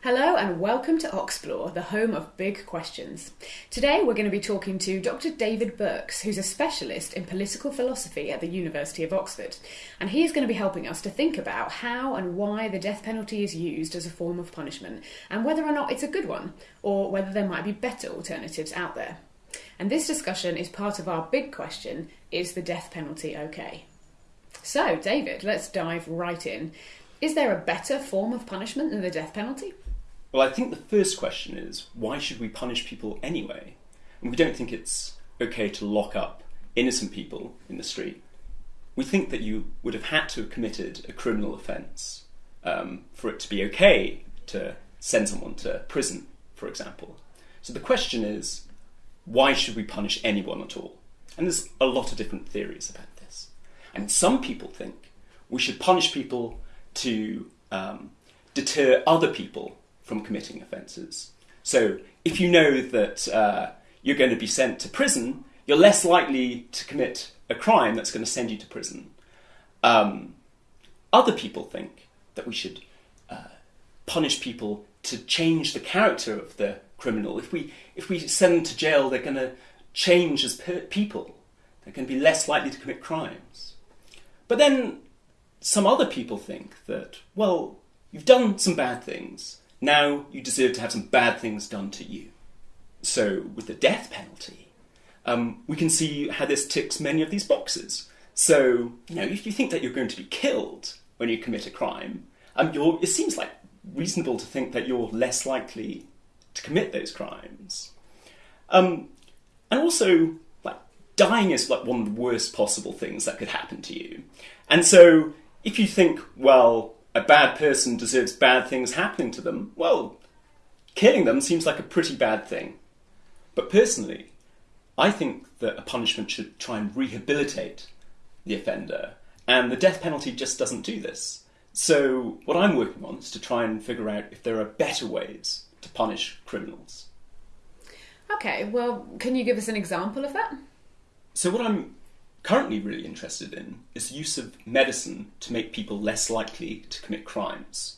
Hello and welcome to Oxplore, the home of big questions. Today we're going to be talking to Dr. David Birks, who's a specialist in political philosophy at the University of Oxford. And he's going to be helping us to think about how and why the death penalty is used as a form of punishment, and whether or not it's a good one, or whether there might be better alternatives out there. And this discussion is part of our big question is the death penalty okay? So, David, let's dive right in. Is there a better form of punishment than the death penalty? Well, I think the first question is why should we punish people anyway? And we don't think it's okay to lock up innocent people in the street. We think that you would have had to have committed a criminal offence um, for it to be okay to send someone to prison, for example. So the question is why should we punish anyone at all? And there's a lot of different theories about this. And some people think we should punish people to um, deter other people from committing offences. So if you know that uh, you're going to be sent to prison, you're less likely to commit a crime that's going to send you to prison. Um, other people think that we should uh, punish people to change the character of the criminal. If we if we send them to jail, they're going to change as people. They're going to be less likely to commit crimes. But then some other people think that well, you've done some bad things. Now you deserve to have some bad things done to you. So, with the death penalty, um, we can see how this ticks many of these boxes. So, you know, if you think that you're going to be killed when you commit a crime, um, it seems like reasonable to think that you're less likely to commit those crimes. Um, and also, like, dying is like one of the worst possible things that could happen to you. And so, if you think, well, a bad person deserves bad things happening to them, well, killing them seems like a pretty bad thing. But personally, I think that a punishment should try and rehabilitate the offender, and the death penalty just doesn't do this. So, what I'm working on is to try and figure out if there are better ways to punish criminals. Okay, well, can you give us an example of that? So, what I'm currently really interested in is the use of medicine to make people less likely to commit crimes.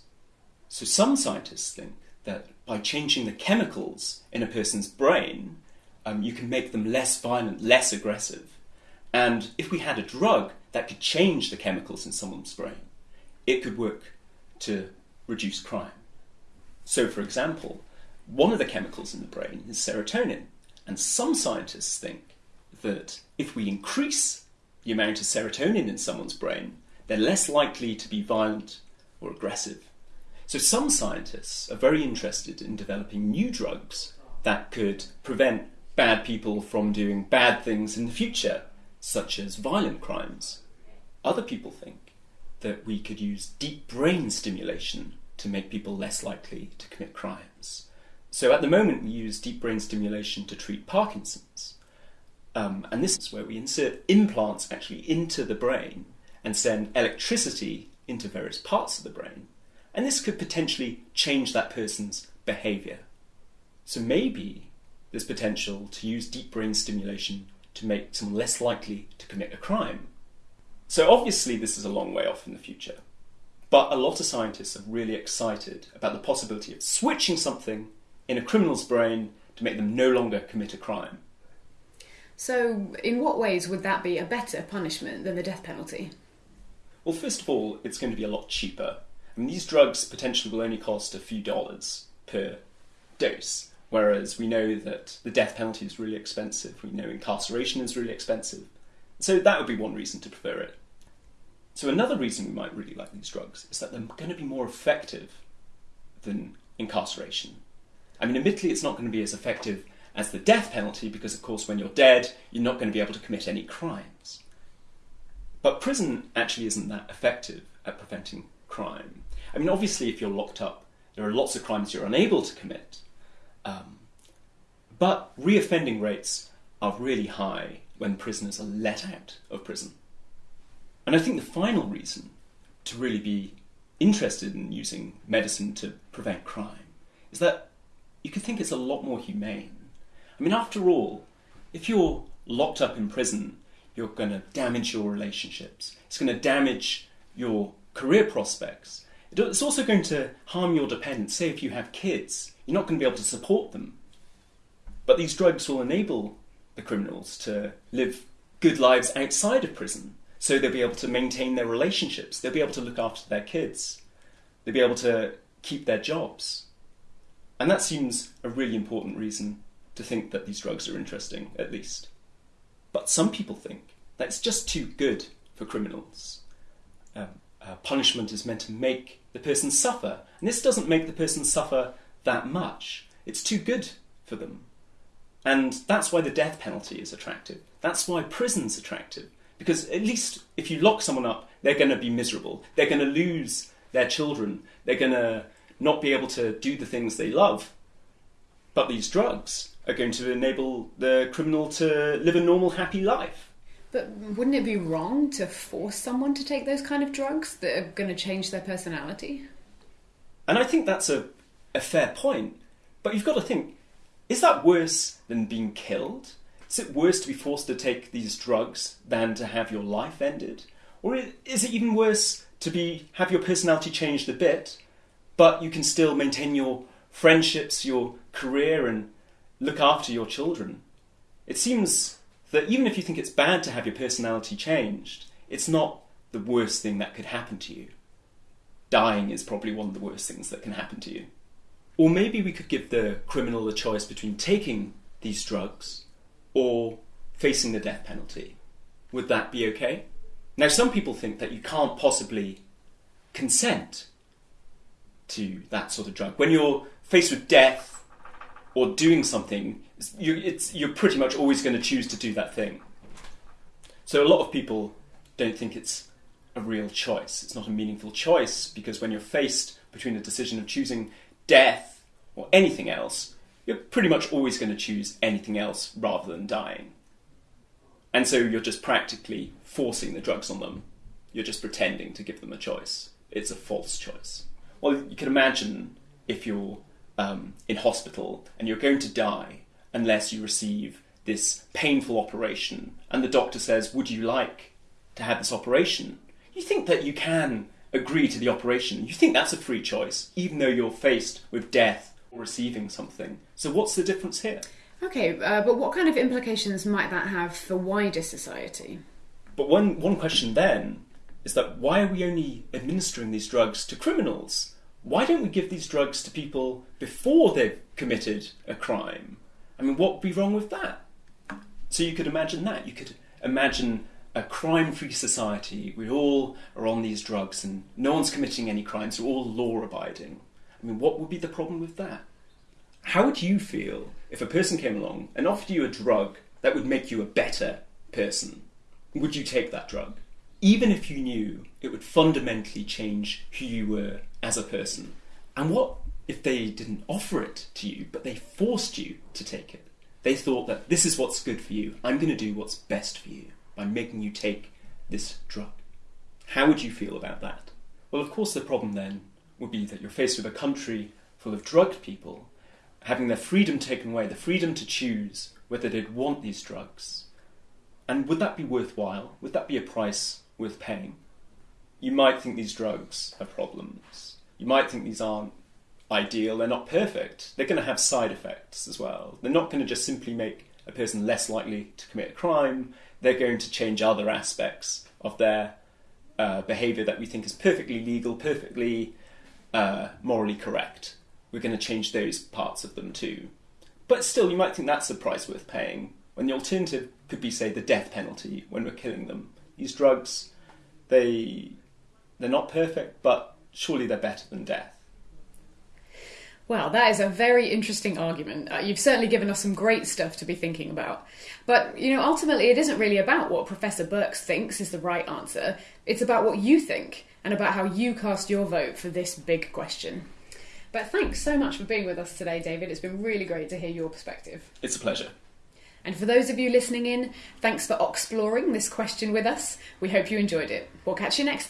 So some scientists think that by changing the chemicals in a person's brain, um, you can make them less violent, less aggressive. And if we had a drug that could change the chemicals in someone's brain, it could work to reduce crime. So, for example, one of the chemicals in the brain is serotonin, and some scientists think that if we increase the amount of serotonin in someone's brain, they're less likely to be violent or aggressive. So, some scientists are very interested in developing new drugs that could prevent bad people from doing bad things in the future, such as violent crimes. Other people think that we could use deep brain stimulation to make people less likely to commit crimes. So, at the moment, we use deep brain stimulation to treat Parkinson's. Um, and this is where we insert implants actually into the brain and send electricity into various parts of the brain. And this could potentially change that person's behavior. So maybe there's potential to use deep brain stimulation to make someone less likely to commit a crime. So obviously, this is a long way off in the future. But a lot of scientists are really excited about the possibility of switching something in a criminal's brain to make them no longer commit a crime. So, in what ways would that be a better punishment than the death penalty? Well, first of all, it's going to be a lot cheaper. I mean, these drugs potentially will only cost a few dollars per dose, whereas we know that the death penalty is really expensive. We know incarceration is really expensive. So that would be one reason to prefer it. So another reason we might really like these drugs is that they're going to be more effective than incarceration. I mean, admittedly, it's not going to be as effective as the death penalty because, of course, when you're dead, you're not going to be able to commit any crimes. But prison actually isn't that effective at preventing crime. I mean, obviously, if you're locked up, there are lots of crimes you're unable to commit. Um, but reoffending rates are really high when prisoners are let out of prison. And I think the final reason to really be interested in using medicine to prevent crime is that you could think it's a lot more humane. I mean, after all, if you're locked up in prison, you're going to damage your relationships. It's going to damage your career prospects. It's also going to harm your dependents. Say if you have kids, you're not going to be able to support them. But these drugs will enable the criminals to live good lives outside of prison. So they'll be able to maintain their relationships, they'll be able to look after their kids, they'll be able to keep their jobs. And that seems a really important reason to think that these drugs are interesting, at least. But some people think that it's just too good for criminals. Um, uh, punishment is meant to make the person suffer, and this doesn't make the person suffer that much. It's too good for them. And that's why the death penalty is attractive. That's why prison's attractive. Because at least if you lock someone up, they're going to be miserable. They're going to lose their children. They're going to not be able to do the things they love. But these drugs are going to enable the criminal to live a normal, happy life. But wouldn't it be wrong to force someone to take those kind of drugs that are going to change their personality? And I think that's a, a fair point. But you've got to think is that worse than being killed? Is it worse to be forced to take these drugs than to have your life ended? Or is it even worse to be have your personality changed a bit, but you can still maintain your friendships, your career, and look after your children? It seems that even if you think it's bad to have your personality changed, it's not the worst thing that could happen to you. Dying is probably one of the worst things that can happen to you. Or maybe we could give the criminal a choice between taking these drugs or facing the death penalty. Would that be okay? Now, some people think that you can't possibly consent to that sort of drug. When you're faced with death or doing something, you, you're pretty much always going to choose to do that thing. So, a lot of people don't think it's a real choice. It's not a meaningful choice because when you're faced between the decision of choosing death or anything else, you're pretty much always going to choose anything else rather than dying. And so you're just practically forcing the drugs on them. You're just pretending to give them a choice. It's a false choice. Well, you can imagine if you're um, in hospital and you're going to die unless you receive this painful operation, and the doctor says, Would you like to have this operation? You think that you can agree to the operation. You think that's a free choice, even though you're faced with death or receiving something. So, what's the difference here? Okay, uh, but what kind of implications might that have for wider society? But one, one question then is that why are we only administering these drugs to criminals? Why don't we give these drugs to people before they've committed a crime? I mean, what would be wrong with that? So you could imagine that. You could imagine a crime free society. We all are on these drugs and no one's committing any crimes, we're all law abiding. I mean, what would be the problem with that? How would you feel if a person came along and offered you a drug that would make you a better person? Would you take that drug? Even if you knew it would fundamentally change who you were as a person. And what if they didn't offer it to you, but they forced you to take it? They thought that this is what's good for you, I'm going to do what's best for you by making you take this drug. How would you feel about that? Well, of course, the problem then would be that you're faced with a country full of drugged people having their freedom taken away, the freedom to choose whether they'd want these drugs. And would that be worthwhile? Would that be a price worth paying? You might think these drugs have problems. You might think these aren't ideal, they're not perfect. They're going to have side effects as well. They're not going to just simply make a person less likely to commit a crime, they're going to change other aspects of their uh, behaviour that we think is perfectly legal, perfectly uh, morally correct. We're going to change those parts of them too. But still, you might think that's a price worth paying, when the alternative could be, say, the death penalty when we're killing them. These drugs, they, they're not perfect, but surely they're better than death. Well, that is a very interesting argument. Uh, you've certainly given us some great stuff to be thinking about. But, you know, ultimately, it isn't really about what Professor Birks thinks is the right answer. It's about what you think and about how you cast your vote for this big question. But thanks so much for being with us today, David. It's been really great to hear your perspective. It's a pleasure. And for those of you listening in, thanks for exploring this question with us. We hope you enjoyed it. We'll catch you next time.